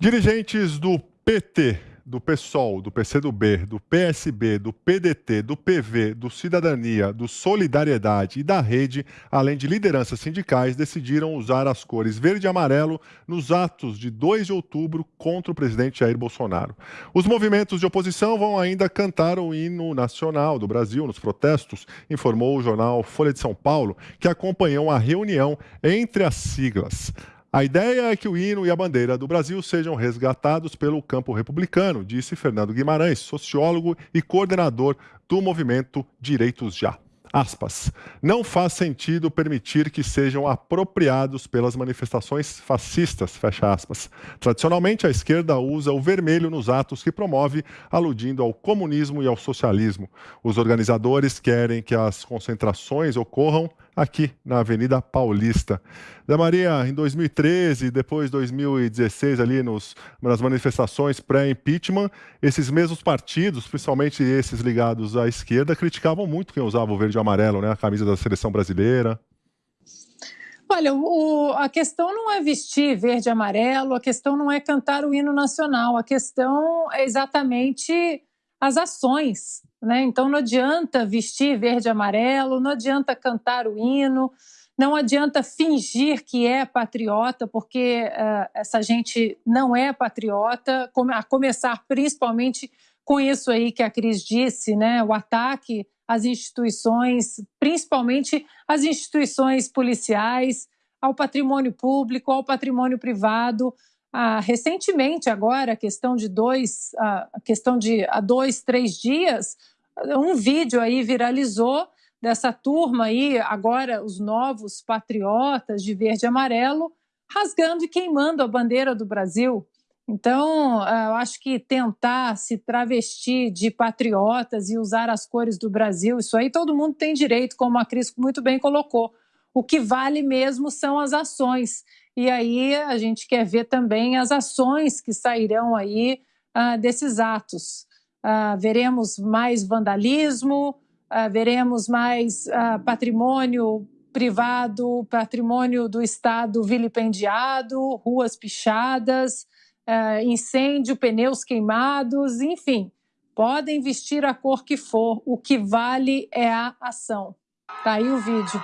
Dirigentes do PT, do PSOL, do PCdoB, do PSB, do PDT, do PV, do Cidadania, do Solidariedade e da Rede, além de lideranças sindicais, decidiram usar as cores verde e amarelo nos atos de 2 de outubro contra o presidente Jair Bolsonaro. Os movimentos de oposição vão ainda cantar o hino nacional do Brasil nos protestos, informou o jornal Folha de São Paulo, que acompanhou a reunião entre as siglas. A ideia é que o hino e a bandeira do Brasil sejam resgatados pelo campo republicano, disse Fernando Guimarães, sociólogo e coordenador do movimento Direitos Já. Aspas. Não faz sentido permitir que sejam apropriados pelas manifestações fascistas, fecha aspas. Tradicionalmente, a esquerda usa o vermelho nos atos que promove, aludindo ao comunismo e ao socialismo. Os organizadores querem que as concentrações ocorram aqui na Avenida Paulista. Da Maria, em 2013, depois 2016, ali nos, nas manifestações pré-impeachment, esses mesmos partidos, principalmente esses ligados à esquerda, criticavam muito quem usava o verde e amarelo, né, a camisa da seleção brasileira. Olha, o, a questão não é vestir verde e amarelo, a questão não é cantar o hino nacional, a questão é exatamente as ações. Né? Então não adianta vestir verde e amarelo, não adianta cantar o hino, não adianta fingir que é patriota, porque uh, essa gente não é patriota, a começar principalmente com isso aí que a Cris disse, né? o ataque às instituições, principalmente às instituições policiais, ao patrimônio público, ao patrimônio privado. Ah, recentemente, agora, a questão de dois, a questão de há dois, três dias, um vídeo aí viralizou dessa turma aí, agora os novos patriotas de verde e amarelo, rasgando e queimando a bandeira do Brasil. Então, eu acho que tentar se travestir de patriotas e usar as cores do Brasil, isso aí todo mundo tem direito, como a Cris muito bem colocou. O que vale mesmo são as ações. E aí a gente quer ver também as ações que sairão aí uh, desses atos. Uh, veremos mais vandalismo, uh, veremos mais patrimônio privado, patrimônio do Estado vilipendiado, ruas pichadas, incêndio, pneus queimados, enfim. Podem vestir a cor que for, o que vale é a ação. Tá aí o vídeo.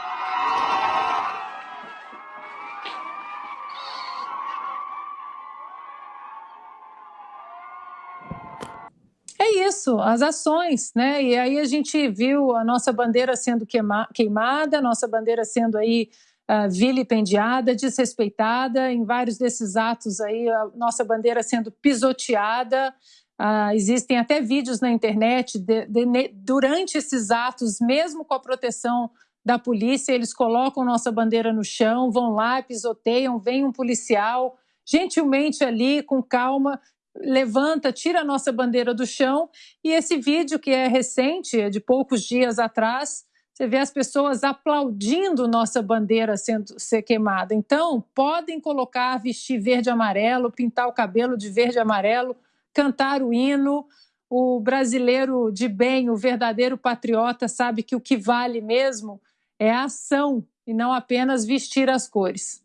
É isso, as ações, né? E aí a gente viu a nossa bandeira sendo queima, queimada, a nossa bandeira sendo aí uh, vilipendiada, desrespeitada, em vários desses atos aí, a nossa bandeira sendo pisoteada. Uh, existem até vídeos na internet de, de, durante esses atos, mesmo com a proteção da polícia, eles colocam nossa bandeira no chão, vão lá, pisoteiam, vem um policial, gentilmente ali, com calma, levanta, tira a nossa bandeira do chão. E esse vídeo, que é recente, é de poucos dias atrás, você vê as pessoas aplaudindo nossa bandeira sendo ser queimada. Então, podem colocar, vestir verde e amarelo, pintar o cabelo de verde e amarelo, cantar o hino. O brasileiro de bem, o verdadeiro patriota, sabe que o que vale mesmo é a ação e não apenas vestir as cores.